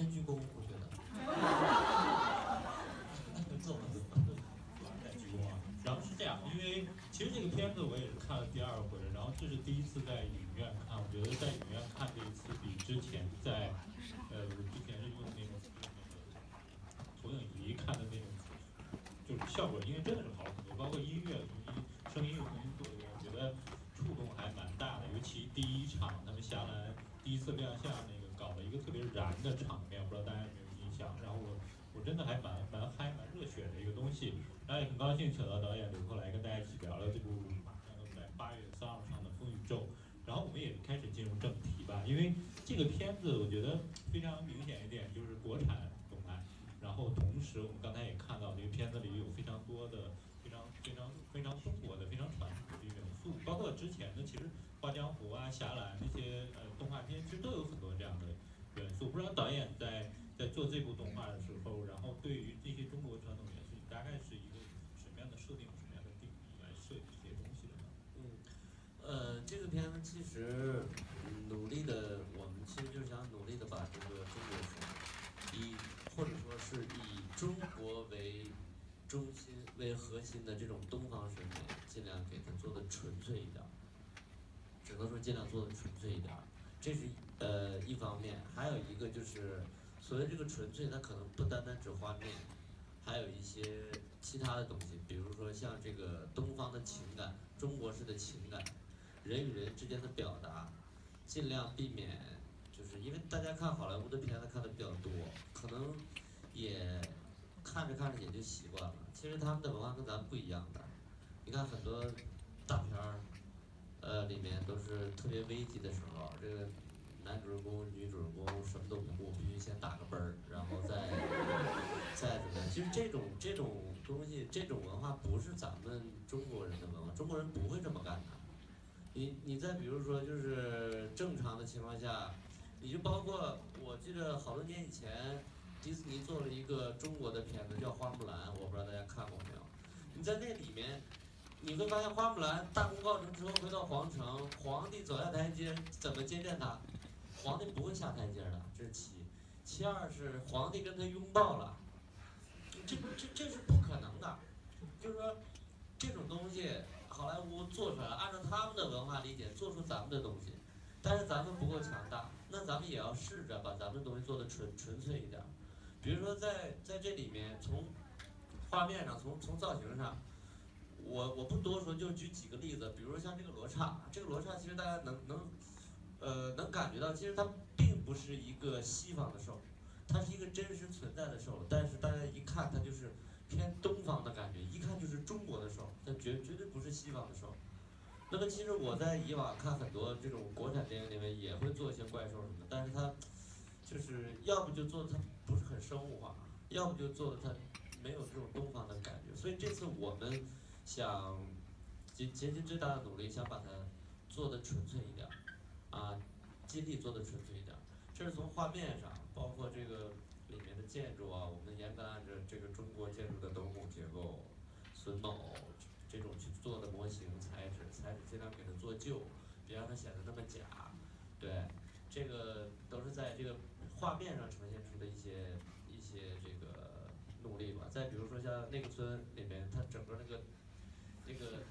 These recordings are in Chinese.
边鞠躬，我觉得。做了再鞠躬啊！然后是这样，因为其实这个片子我也是看了第二回了，然后这是第一次在影院看，我觉得在影院看这一次比之前在呃我之前是用那种那个投影仪看的那种，就是效果应该真的是好很多，包括音乐重新声音又重新做一遍，我觉得触动还蛮大的，尤其第一场他们下来第一次亮相那个搞了一个特别燃的场面，不知道大家有没有印象？然后我我真的还蛮蛮嗨蛮热血的一个东西，然后也很高兴请到导演刘克来跟大家一起聊聊这部马上要在八月三号上的《风雨咒》，然后我们也开始进入正题吧，因为这个片子我觉得非常明显一点就是国产动漫，然后同时我们刚才也看到这个片子里有非常多的非常非常非常中国的非常传统的元素，包括之前的其实《画江湖》啊、侠岚那些呃动画片，其实都有很多这样的元素。不知道导演在在做这部动画的时候，然后对于这些中国传统元素，大概是一个什么样的设定、什么样的定义来设计这些东西的呢？嗯，呃，这个片子其实努力的，我们其实就是想努力的把这个中国风，以或者说是以中国为中心为核心的这种东方审美，尽量给它做的纯粹一点儿，只能说尽量做的纯粹一点儿，这是呃一方面，还有一个就是所谓这个纯粹，它可能不单单指画面，还有一些其他的东西，比如说像这个东方的情感，中国式的情感，人与人之间的表达，尽量避免，就是因为大家看好莱坞的片子看的比较多，可能也看着看着也就习惯了。其实他们的文化跟咱们不一样的，你看很多大片儿，呃，里面都是特别危急的时候，这个男主人公、女主人公什么都不顾，必须先打个啵儿，然后再 再怎么样。其实这种这种东西，这种文化不是咱们中国人的文化，中国人不会这么干的。你你再比如说，就是正常的情况下，你就包括我记得好多年以前，迪士尼做了一个中国的片子叫《花木兰》，我不知道大家看过没有。你在那里面，你会发现花木兰大功告成之后回到皇城，皇帝走下台阶怎么接见她？皇帝不会下台阶的，这是其一。其二是皇帝跟她拥抱了，这这这是不可能的，就是说这种东西好莱坞做出来，按照他们的文化理解做出咱们的东西，但是咱们不够强大，那咱们也要试着把咱们的东西做的纯纯粹一点。比如说在在这里面，从画面上，从从造型上，我我不多说，就举几个例子，比如说像这个罗刹，这个罗刹其实大家能能呃能感觉到，其实它并不是一个西方的兽，它是一个真实存在的兽，但是大家一看它就是偏东方的感觉，一看就是中国的兽，它绝绝对不是西方的兽。那么其实我在以往看很多这种国产电影里面也会做一些怪兽什么的，但是它就是要不就做的它不是很生物化，要不就做的它没有这种东方的感觉。所以这次我们想竭竭尽最大的努力，想把它做的纯粹一点，啊，尽力做的纯粹一点。这是从画面上，包括这个里面的建筑啊，我们严格按照这个中国建筑的斗拱结构、榫卯这种去做的模型材质，材质尽量给它做旧，别让它显得那么假。对，这个都是在这个画面上呈现出的一些一些这个努力吧。再比如说像那个村里面，它整个那个那个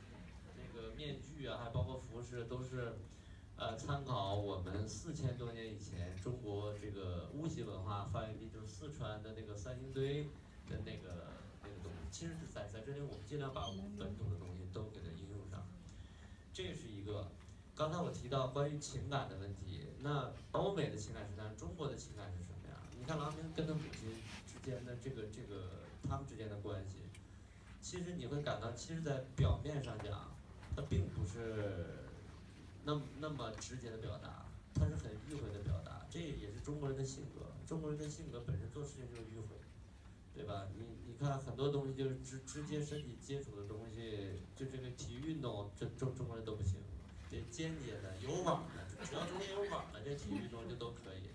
那个面具啊，还包括服饰都是。呃，参考我们四千多年以前中国这个巫习文化发源地，就是四川的那个三星堆的那个那个东西。其实是在在这里，我们尽量把我们本土的东西都给它应用上。这是一个。刚才我提到关于情感的问题，那欧美的情感是这样，中国的情感是什么样？你看郎平跟他母亲之间的这个这个他们之间的关系，其实你会感到，其实，在表面上讲，它并不是。那么那么直接的表达，它是很迂回的表达，这也是中国人的性格。中国人的性格本身做事情就是迂回，对吧？你你看很多东西就是直直接身体接触的东西，就这个体育运动，这中中国人都不行。这间接的、有网的，只要中间有网的，这体育运动就都可以。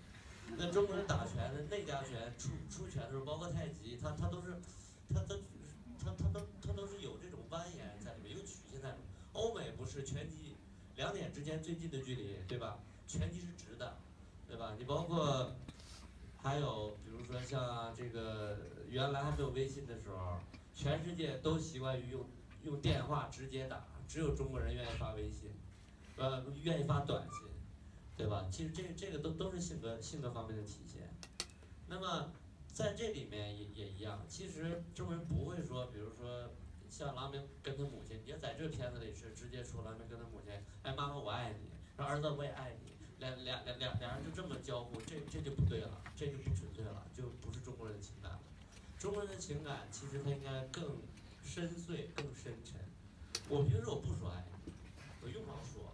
那中国人打拳的内家拳、出出拳的时候，包括太极，他他都是，他他他他都他都是有这种蜿蜒在里面，有曲线在里面。欧美不是拳击。两点之间最近的距离，对吧？拳击是直的，对吧？你包括还有比如说像这个原来还没有微信的时候，全世界都习惯于用用电话直接打，只有中国人愿意发微信，呃，愿意发短信，对吧？其实这这个都都是性格性格方面的体现。那么在这里面也也一样，其实中国人不会说，比如说像郎明跟他母亲，你要在这片子里是直接说郎明跟他母亲，哎，妈妈我爱你，说儿子我也爱你。两两两两两人就这么交互，这这就不对了，这就不纯粹了，就不是中国人的情感了。中国人的情感其实它应该更深邃、更深沉。我平时我不说爱你，我用不着说，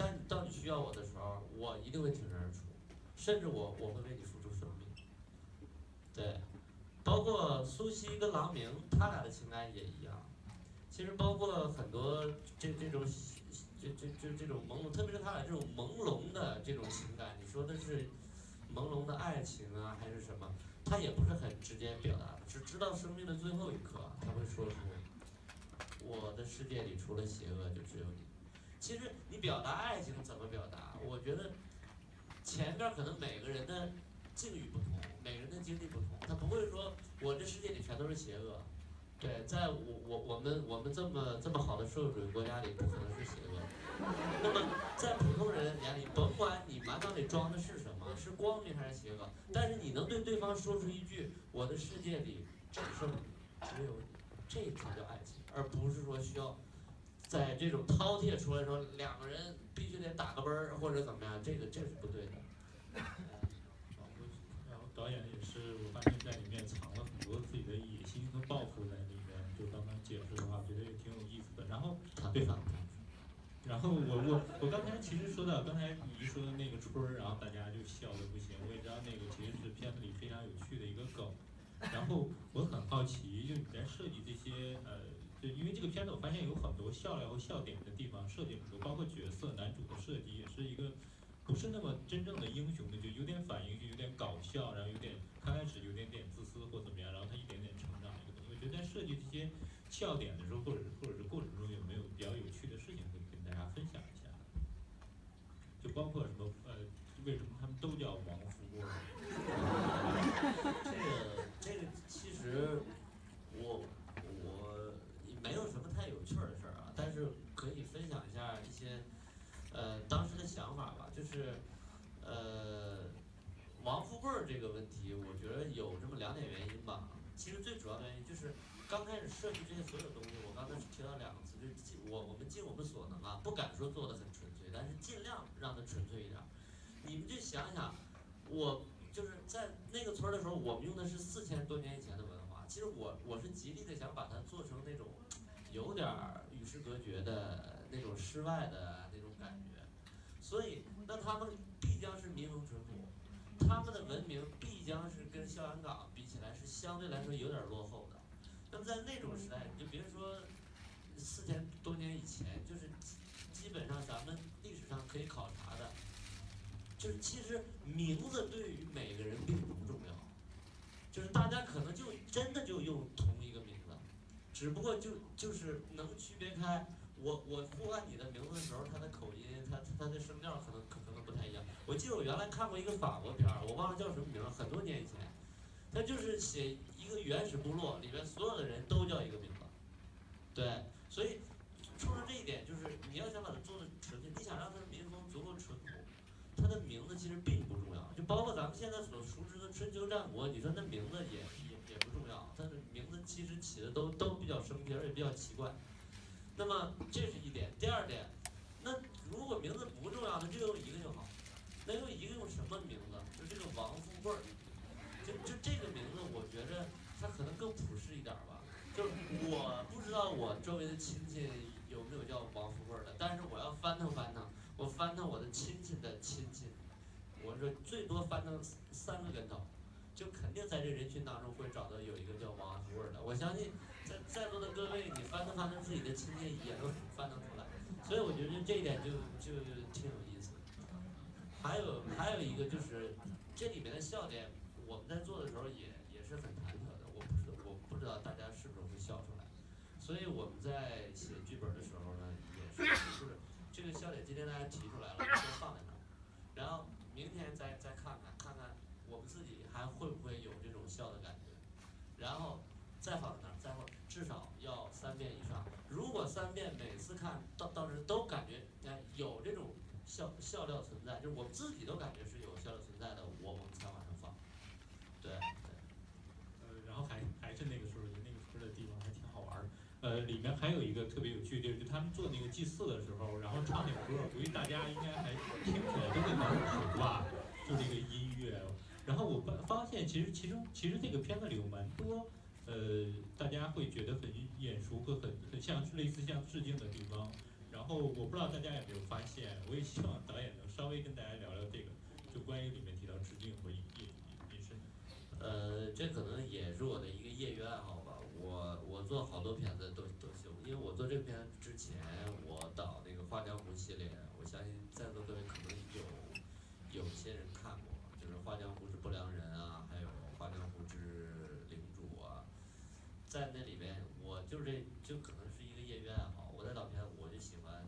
但当你需要我的时候，我一定会挺身而出，甚至我我会为你付出生命。对，包括苏西跟郎明，他俩的情感也一样。其实包括很多这这种。这这这这种朦胧，特别是他俩这种朦胧的这种情感，你说的是朦胧的爱情啊，还是什么？他也不是很直接表达，只知道生命的最后一刻，他会说出我的世界里除了邪恶就只有你。其实你表达爱情怎么表达？我觉得前边可能每个人的境遇不同，每个人的经历不同，他不会说我这世界里全都是邪恶。对，在我我我们我们这么这么好的社会主义国家里，不可能是邪恶。那么在普通人眼里，甭管你满脑里装的是什么，是光明还是邪恶，但是你能对对方说出一句“我的世界里只剩你，只有你”，这才叫爱情，而不是说需要在这种饕餮出来的时候两个人必须得打个啵儿或者怎么样，这个这是不对的。然后导演也是，我发现在里面藏了很多自己的野心和抱负在里面。就刚刚。解释的话，我觉得也挺有意思的。然后，对吧？然后我我我刚才其实说到刚才你一说的那个春儿，然后大家就笑的不行。我也知道那个其实是片子里非常有趣的一个梗。然后我很好奇，就你在设计这些呃，对因为这个片子我发现有很多笑料和笑点的地方设计很多，包括角色男主的设计也是一个不是那么真正的英雄的，就有点反应，就有点搞笑，然后有点刚开始有点点自私或怎么样，然后他一点点成长。我觉得在设计这些。笑点的时候，或者是或者是过程中有没有比较有趣的事情可以跟大家分享一下？就包括什么呃，为什么他们都叫王富贵？这个这个其实我我没有什么太有趣的事儿啊，但是可以分享一下一些呃当时的想法吧。就是呃王富贵这个问题，我觉得有这么两点原因吧。其实最主要的原因就是。刚开始设计这些所有东西，我刚才只提到两个词，就是尽我我们尽我们所能啊，不敢说做的很纯粹，但是尽量让它纯粹一点。你们就想想，我就是在那个村儿的时候，我们用的是四千多年以前的文化。其实我我是极力的想把它做成那种有点儿与世隔绝的那种世外的那种感觉。所以，那他们必将是民风淳朴，他们的文明必将是跟孝阳岗比起来是相对来说有点落后的。那么在那种时代，你就别说四千多年以前，就是基本上咱们历史上可以考察的，就是其实名字对于每个人并不重要，就是大家可能就真的就，只不过就就是能区别开我我呼唤你的名字的时候，他的口音，他他的声调可能可能不太一样。我记得我原来看过一个法国片儿，我忘了叫什么名了，很多年以前，他就是写。一个原始部落里边所有的人都叫一个名字，对，所以冲着这一点，就是你要想把它做的纯粹，你想让它的民风足够纯，的名字其实并不重要。就包括咱们现在所熟知的春秋战国，你说那名字也也也不重要，但是名字其实起的都都比较生僻，而且比较奇怪。那么这是一点，第二点，那如果名字不重要，那就用一个就好。那用一个用什么名字？就这个王富贵儿，就就这个名字，我觉着。他可能更朴实一点吧，就是我不知道我周围的亲戚有没有叫王富贵儿的，但是我要翻腾翻腾，我翻腾我的亲戚的亲戚，我说最多翻腾三个跟头，就肯定在这人群当中会找到有一个叫王富贵的。我相信在在座的各位，你翻腾翻腾自己的亲戚也能翻腾出来，所以我觉得这一点就就挺有意思。还有还有一个就是这里面的笑点，我们在做的时候也也是很忐忑的。我。不知道大家是不是会笑出来，所以我们在写剧本的时候呢，也是这个笑点今天大家提出来了，先放在那儿，然后明天再再看看，看看我们自己还会不会有这种笑的感觉，然后再放在那儿，再放至少要三遍以上。如果三遍每次看到到时都感觉哎有这种笑笑料存在，就是我们自己都感觉是有笑料存在的，我们呃，里面还有一个特别有趣的地儿，就他们做那个祭祀的时候，然后唱那个歌，估计大家应该还听起来都会蛮熟吧，就这个音乐。然后我发发现，其实其中其实这个片子里有蛮多，呃，大家会觉得很眼熟和很很像类似像致敬的地方。然后我不知道大家有没有发现，我也希望导演能稍微跟大家聊聊这个，就关于里面提到致敬和引引引申。呃，这可能也是我的一个业余爱好。我我做好多片子都都行，因为我做这片之前，我导那个《画江湖》系列，我相信在座各位可能有有些人看过，就是《画江湖之不良人》啊，还有《画江湖之领主》啊，在那里边，我就这就可能是一个业余爱好。我在导片，我就喜欢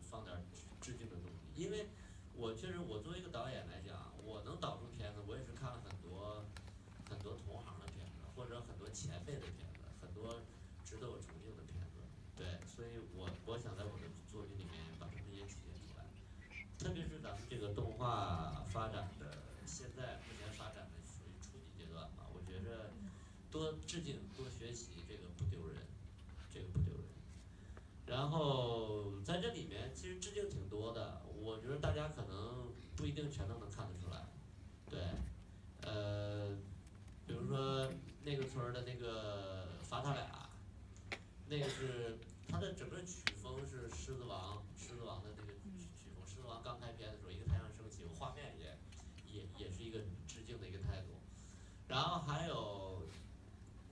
放点致敬的东西，因为我确实我作为一个导演讲，我能导出片子，我也是看了很多很多同行的片子，或者很多前辈的片子，很多值得我崇敬的片子。对，所以我我想在我的作品里面把它们也体现出来。特别是咱们这个动画发展的，现在目前发展的属于初级阶段吧，我觉着多致敬、多学习，这个不丢人，这个不丢人。然后在这里面其实致敬挺多的，我觉得大家可能不一定全都能看得出来。对，呃，比如说的那个 罚他俩，那个是他的整个曲风是《狮子王》《狮子王》的那个曲曲风，《狮子王》刚开篇的时候，一个太阳升起，画面也也也是一个致敬的一个态度。然后还有，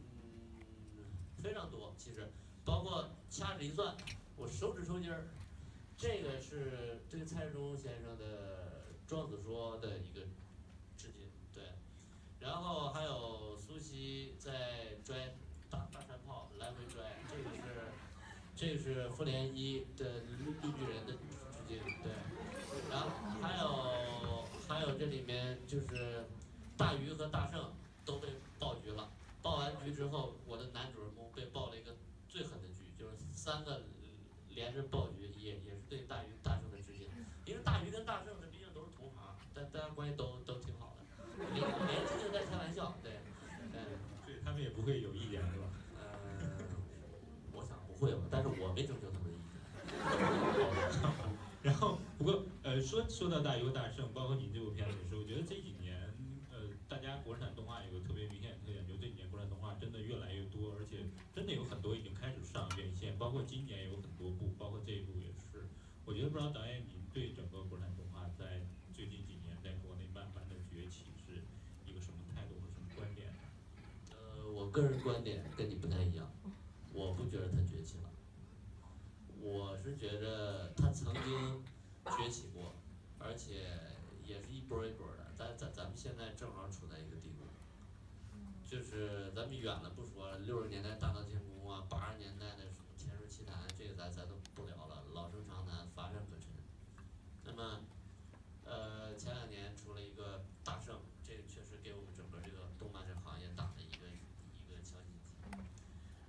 嗯，非常多，其实包括掐指一算，我手指抽筋儿，这个是对蔡志忠先生的《庄子说》的一个。然后还有苏西在拽大大山炮来回拽，这个是这个是复联一的绿绿巨人的致敬，对。然后还有还有这里面就是大鱼和大圣都被爆局了，爆完局之后，我的男主人公被爆了一个最狠的局，就是三个连着爆局，也也是对大鱼大圣的致敬。因为大鱼跟大圣这毕竟都是同行，大大家关系都都挺好的，连连这对，对，对他们也不会有意见是吧？呃，我想不会吧，但是我没征求他们的意见。然后不过呃说说到大鱼和大圣，包括你这部片子也是，我觉得这几年呃大家国产动画有个特别明显的特点，就这几年国产动画真的越来越多，而且真的有很多已经开始上院线，包括今年有很多部，包括这一部也是。我觉得不知道导演你对整个国产动画在最近几年在国内慢慢的崛起是一个什么态度和什么观点呢？呃，我个人观点跟你不太一样，我不觉得他崛起了，我是觉着他曾经崛起过，而且也是一波一波的，咱咱咱们现在正好处在一个地步，就是咱们远了不说，六十年代大闹天宫啊，八十年代的什么天书奇谭，这个咱咱都不聊了，老生常谈，乏善可陈。那么，呃，前两年出了一个大圣，这个确实给我们整个这个动漫这个行业打了一个一个强心剂，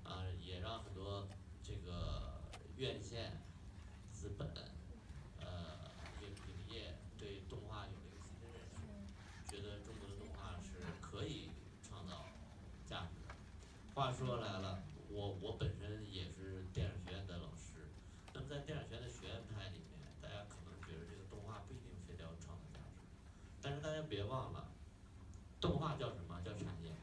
啊，也让很多这个院线、资本，呃，影影业对动画有了一个新的认识，觉得中国的动画是可以创造价值的。话说来了，我我本身也是电影学院的老师，那么在电影学院的学院派里面，大家可能觉得这个动画不一定非得要创造价值，但是大家别忘了，动画叫什么叫产业？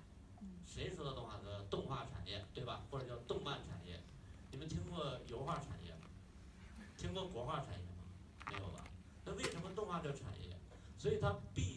谁说的动画叫动画产业，对吧？或者叫动漫产业？你们听过油画产业吗？听过国画产业吗？没有吧？那为什么动画叫产业？所以它必